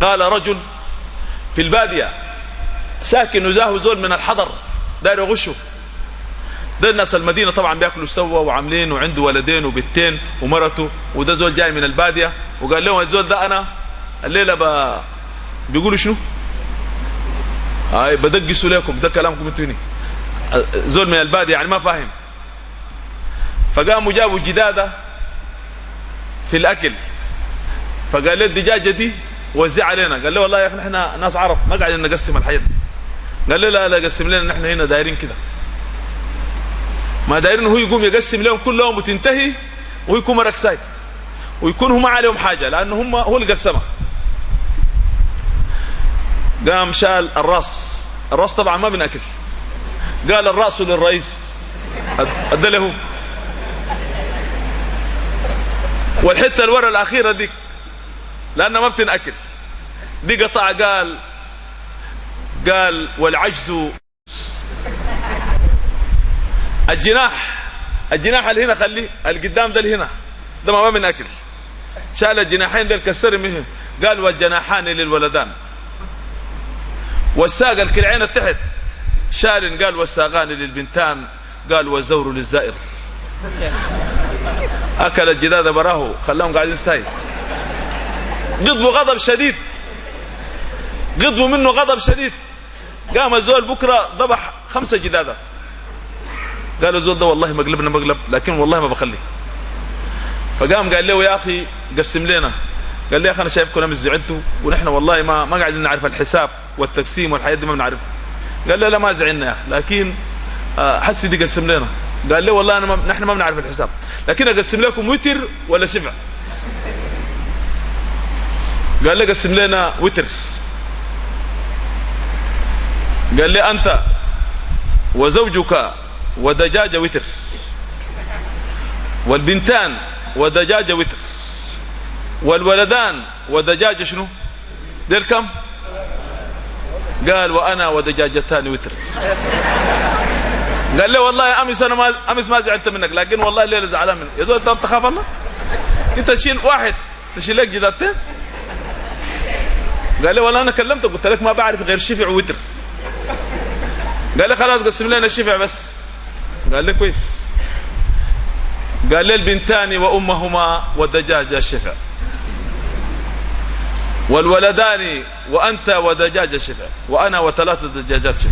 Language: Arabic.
قال رجل في البادية ساكن وزاه زول من الحضر داير يغشه ده الناس المدينة طبعا بياكلوا سوا وعاملين وعنده ولدين وبنتين ومرته وده زول جاي من البادية. وقال لهم الزول ده أنا الليلة ب... بيقولوا شنو؟ هاي بدقسوا لكم ده كلامكم أنتوا هنا. زول من البادية يعني ما فاهم. فقاموا جابوا جدادة في الأكل. فقال لي الدجاجة دي وزع علينا. قال له والله يا أخي إحنا ناس عرب ما قاعدين نقسم الحياة دي. قال لي لا لا قسم لنا نحن هنا دايرين كده. ما دايرين هو يقوم يقسم لهم كلهم وتنتهي ويكون مرق سايف ويكون هم عليهم حاجة لأنه هم هو اللي قسمها قام شال الراس. الراس طبعا ما بنأكل. قال الرأس للرئيس. ادى له والحتة الورا الأخيرة دي لأنها ما بتنأكل. دي قطع قال قال والعجز الجناح الجناح اللي هنا خليه القدام ده اللي هنا ده ما بنأكل شال الجناحين ده كسر منه قال والجناحان للولدان والساق الكلعين التحت شال قال والساقان للبنتان قال والزور للزائر اكل الجداد براه خلاهم قاعدين ساي غضبوا غضب شديد غضبوا منه غضب شديد. قام الزول بكرة ذبح خمسة جدادة. قال الزول ده والله مقلبنا مقلب لكن والله ما بخلي فقام قال له يا أخي قسم لنا. قال لي يا أخي أنا شايفكم لم زعلتوا ونحن والله ما ما قاعدين نعرف الحساب والتقسيم والحياة دي ما بنعرفها قال له لا ما زعلنا يا أخي لكن حسي دي قسم لنا. قال لي والله أنا ما نحن ما بنعرف الحساب. لكن أقسم لكم وتر ولا سبع قال لي قسم لنا وتر. قال لي أنت وزوجك ودجاجة وتر والبنتان ودجاجة وتر والولدان ودجاجة شنو؟ دير كم؟ قال وأنا ودجاجتان وتر. قال لي والله أمس أنا ما أمس ما زعلت منك لكن والله الليلة زعلان منك. يا زول انت تخاف الله؟ أنت تشيل واحد؟ تشيل لك جدادتين قال لي والله أنا كلمتك قلت لك ما بعرف غير شفع وتر. قال لي خلاص قسم لنا الشفع بس. قال لي كويس. قال لي البنتان وأمهما والدجاجه شفع والولدان وأنت ودجاجه شفع وأنا وثلاثه دجاجات شفع.